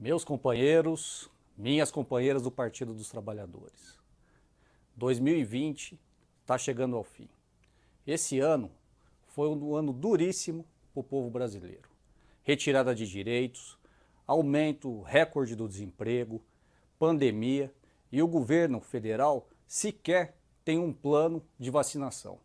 Meus companheiros, minhas companheiras do Partido dos Trabalhadores, 2020 está chegando ao fim. Esse ano foi um ano duríssimo para o povo brasileiro. Retirada de direitos, aumento recorde do desemprego, pandemia e o governo federal sequer tem um plano de vacinação.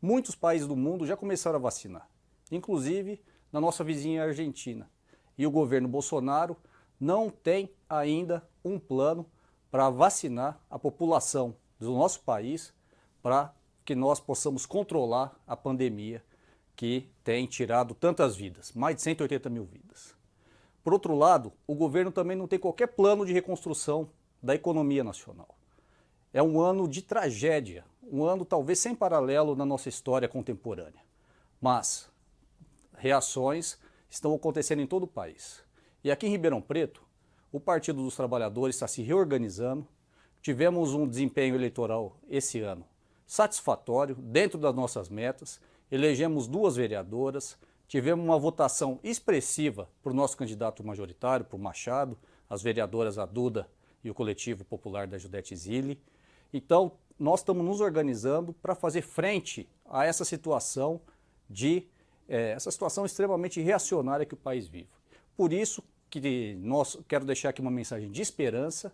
Muitos países do mundo já começaram a vacinar, inclusive na nossa vizinha Argentina. E o governo Bolsonaro não tem ainda um plano para vacinar a população do nosso país para que nós possamos controlar a pandemia que tem tirado tantas vidas, mais de 180 mil vidas. Por outro lado, o governo também não tem qualquer plano de reconstrução da economia nacional. É um ano de tragédia, um ano talvez sem paralelo na nossa história contemporânea. Mas reações estão acontecendo em todo o país. E aqui em Ribeirão Preto, o Partido dos Trabalhadores está se reorganizando. Tivemos um desempenho eleitoral esse ano satisfatório, dentro das nossas metas. Elegemos duas vereadoras, tivemos uma votação expressiva para o nosso candidato majoritário, para o Machado, as vereadoras a Duda e o coletivo popular da Judete Zilli. Então, nós estamos nos organizando para fazer frente a essa situação de é, essa situação extremamente reacionária que o país vive. Por isso, que nós, quero deixar aqui uma mensagem de esperança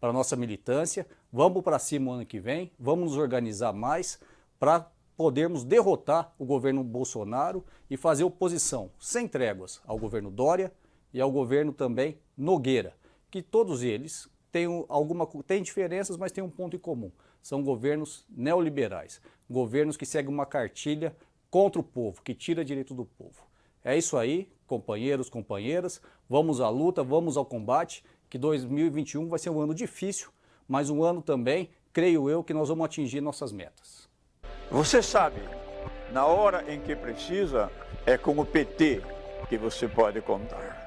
para a nossa militância. Vamos para cima o ano que vem, vamos nos organizar mais para podermos derrotar o governo Bolsonaro e fazer oposição sem tréguas ao governo Dória e ao governo também Nogueira, que todos eles têm, alguma, têm diferenças, mas têm um ponto em comum. São governos neoliberais, governos que seguem uma cartilha contra o povo, que tira direito do povo. É isso aí, companheiros, companheiras, vamos à luta, vamos ao combate, que 2021 vai ser um ano difícil, mas um ano também, creio eu, que nós vamos atingir nossas metas. Você sabe, na hora em que precisa, é com o PT que você pode contar.